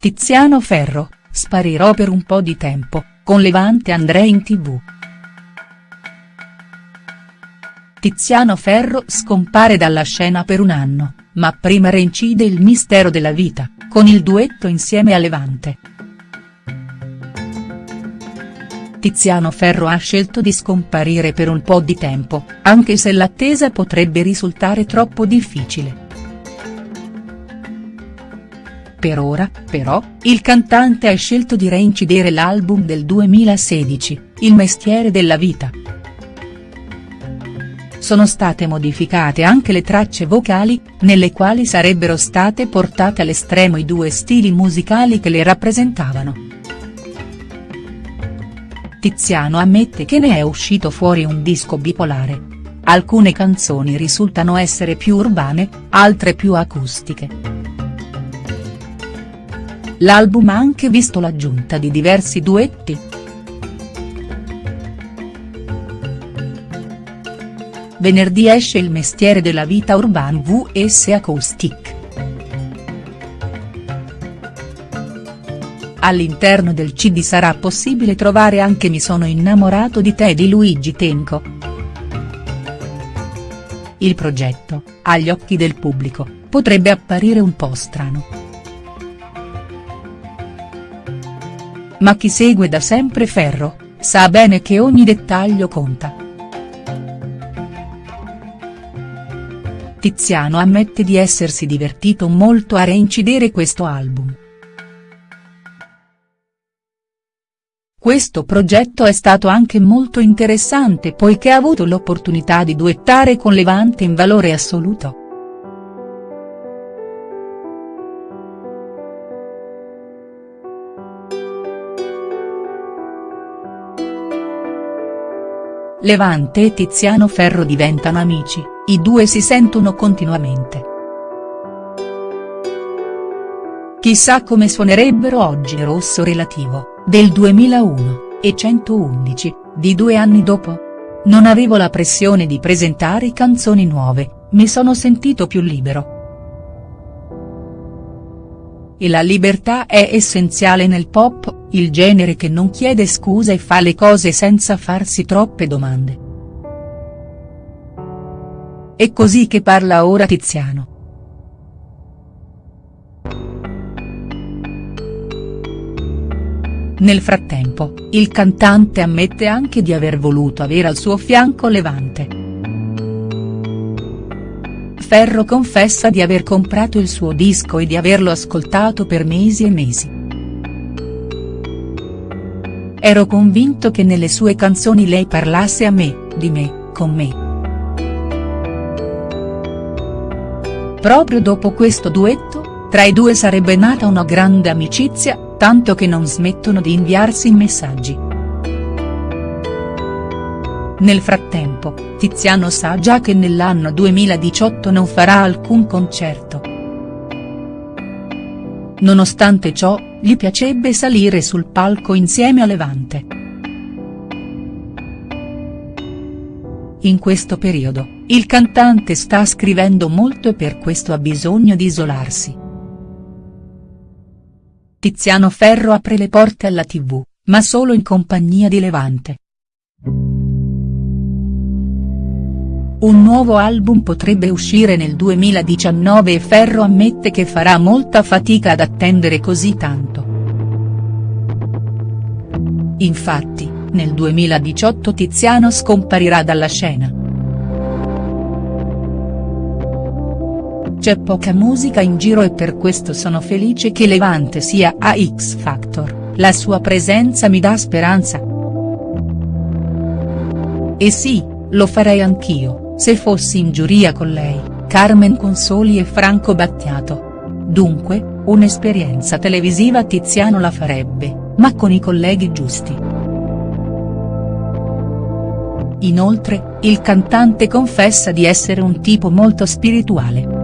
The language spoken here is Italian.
Tiziano Ferro, sparirò per un po' di tempo, con Levante andrei in tv. Tiziano Ferro scompare dalla scena per un anno, ma prima reincide il mistero della vita, con il duetto insieme a Levante. Tiziano Ferro ha scelto di scomparire per un po' di tempo, anche se l'attesa potrebbe risultare troppo difficile. Per ora, però, il cantante ha scelto di reincidere l'album del 2016, Il mestiere della vita. Sono state modificate anche le tracce vocali, nelle quali sarebbero state portate all'estremo i due stili musicali che le rappresentavano. Tiziano ammette che ne è uscito fuori un disco bipolare. Alcune canzoni risultano essere più urbane, altre più acustiche. L'album ha anche visto l'aggiunta di diversi duetti. Venerdì esce Il mestiere della vita Urban vs Acoustic. All'interno del CD sarà possibile trovare anche Mi sono innamorato di te di Luigi Tenco. Il progetto, agli occhi del pubblico, potrebbe apparire un po' strano. Ma chi segue da sempre Ferro, sa bene che ogni dettaglio conta. Tiziano ammette di essersi divertito molto a reincidere questo album. Questo progetto è stato anche molto interessante poiché ha avuto l'opportunità di duettare con Levante in valore assoluto. Levante e Tiziano Ferro diventano amici, i due si sentono continuamente. Chissà come suonerebbero oggi Rosso Relativo, del 2001, e 111, di due anni dopo? Non avevo la pressione di presentare canzoni nuove, mi sono sentito più libero. E la libertà è essenziale nel pop, il genere che non chiede scusa e fa le cose senza farsi troppe domande. È così che parla ora Tiziano. Nel frattempo, il cantante ammette anche di aver voluto avere al suo fianco Levante. Ferro confessa di aver comprato il suo disco e di averlo ascoltato per mesi e mesi. Ero convinto che nelle sue canzoni lei parlasse a me, di me, con me. Proprio dopo questo duetto, tra i due sarebbe nata una grande amicizia, tanto che non smettono di inviarsi messaggi. Nel frattempo, Tiziano sa già che nell'anno 2018 non farà alcun concerto. Nonostante ciò, gli piacerebbe salire sul palco insieme a Levante. In questo periodo, il cantante sta scrivendo molto e per questo ha bisogno di isolarsi. Tiziano Ferro apre le porte alla tv, ma solo in compagnia di Levante. Un nuovo album potrebbe uscire nel 2019 e Ferro ammette che farà molta fatica ad attendere così tanto. Infatti, nel 2018 Tiziano scomparirà dalla scena. C'è poca musica in giro e per questo sono felice che Levante sia a X Factor, la sua presenza mi dà speranza. E sì, lo farei anch'io se fossi in giuria con lei, Carmen Consoli e Franco Battiato. Dunque, un'esperienza televisiva Tiziano la farebbe, ma con i colleghi giusti. Inoltre, il cantante confessa di essere un tipo molto spirituale.